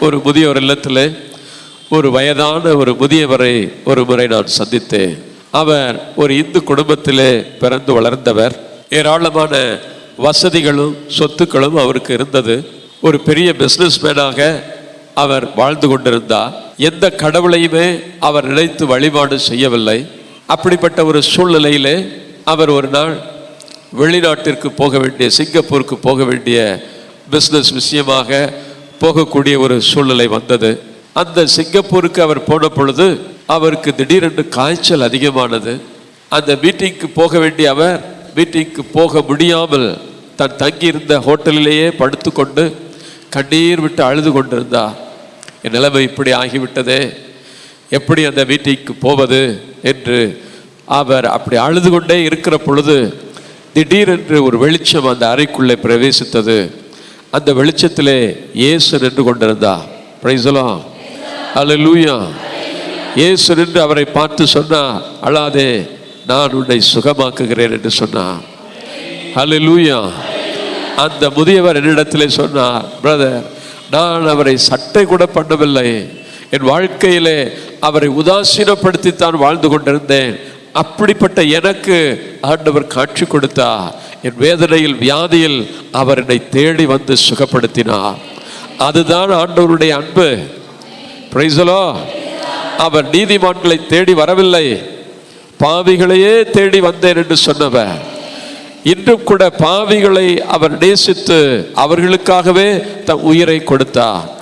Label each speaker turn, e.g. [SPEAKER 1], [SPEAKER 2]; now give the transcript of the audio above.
[SPEAKER 1] ஒரு முதியோர் இல்லத்தில் ஒரு வயதான ஒரு முதியவரை ஒரு முறை நான் சந்தித்தேன். அவர் ஒரு இந்து குடும்பத்திலே பிறந்து வளர்ந்தவர். ஏராளமான வசதிகளும் சொத்துக்களும் அவருக்கு இருந்தது. ஒரு பெரிய பிஸ்னஸ்மேனாக அவர் வாழ்ந்து கொண்டிருந்தார். எந்த கடவுளையுமே அவர் நினைத்து வழிபாடு செய்யவில்லை. அப்படிப்பட்ட ஒரு சூழ்நிலையிலே அவர் ஒரு நாள் வெளிநாட்டிற்கு போக வேண்டிய சிங்கப்பூருக்கு போக வேண்டிய பிஸ்னஸ் விஷயமாக போகக்கூடிய ஒரு சூழ்நிலை வந்தது. அந்த சிங்கப்பூருக்கு அவர் போன பொழுது அவருக்கு திடீரென்று காய்ச்சல் அதிகமானது. அந்த மீட்டிங்க்கு போக வேண்டிய அவர் மீட்டிங்க்கு போக முடியாமல் தன் தங்கியிருந்த ஹோட்டலிலேயே படுத்துக்கொண்டு கண்ணீர் விட்டு அழுது கொண்டிருந்தார். என் நிலைமை இப்படி ஆகிவிட்டதே. எப்படி அந்த மீட்டிங்க்கு போவது? என்று அவர் அப்படி அழுது கொண்டே இருக்கிற பொழுது திடீரென்று ஒரு வெளிச்சம் அந்த அறைக்குள்ளே பிரவேசித்தது. அந்த வெளிச்சத்திலே இயேசு நின்று கொண்டிருந்தார். பிரைசலாம் அல்லேலூயா இயேசு நின்று அவரை பார்த்து சொன்னார் அழாதே நான் உன்னை சுகமாக்குகிறேன் என்று சொன்னார். அல்லேலூயா அந்த முதியவர் என்னிடத்திலே சொன்னார் பிரதர் நான் அவரை சட்டை கூட பண்ணவில்லை. என் வாழ்க்கையிலே அவரை உதாசீனப்படுத்தித்தான் வாழ்ந்து கொண்டிருந்தேன். அப்படிப்பட்ட எனக்கு ஆண்டவர் காட்சி கொடுத்தார் என் வேதனையில் வியாதியில் அவர் என்னை தேடி வந்து சுகப்படுத்தினார். அதுதான் ஆண்டவருடைய அன்பு. பிரைசலோ அவர் நீதிமான்களை தேடி வரவில்லை. பாவிகளையே தேடி வந்தேன் என்று சொன்னவர். இன்றும் கூட பாவிகளை அவர் நேசித்து அவர்களுக்காகவே தம் உயிரை கொடுத்தார்.